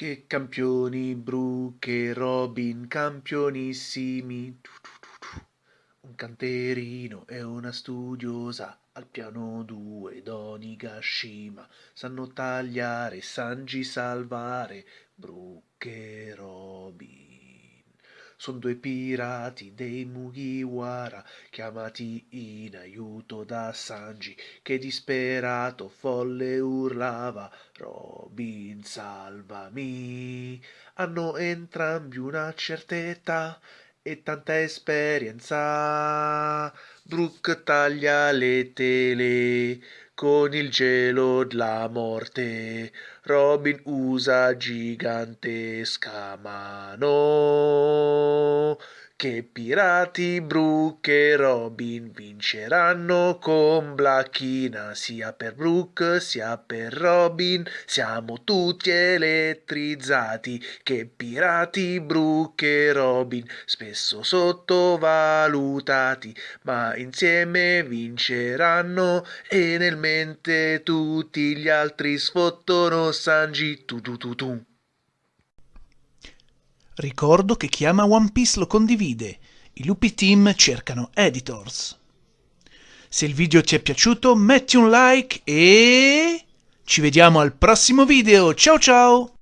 Che campioni Brooke e Robin, campionissimi. Un canterino e una studiosa al piano due Donigashima sanno tagliare, Sanji salvare, Brooke e Robin. Sono due pirati dei Mugiwara chiamati in aiuto da Sanji che disperato folle urlava Robin salvami. Hanno entrambi una certa età e tanta esperienza. Brooke taglia le tele con il gelo della morte. Robin usa gigantesca mano. Che pirati Brooke e Robin vinceranno con Blacchina sia per Brooke sia per Robin siamo tutti elettrizzati. Che pirati Brooke e Robin spesso sottovalutati ma insieme vinceranno. E nel mente tutti gli altri sfottono Sanji. Tu tu tu tu Ricordo che chi ama One Piece lo condivide. I lupi team cercano editors. Se il video ti è piaciuto metti un like e ci vediamo al prossimo video. Ciao ciao!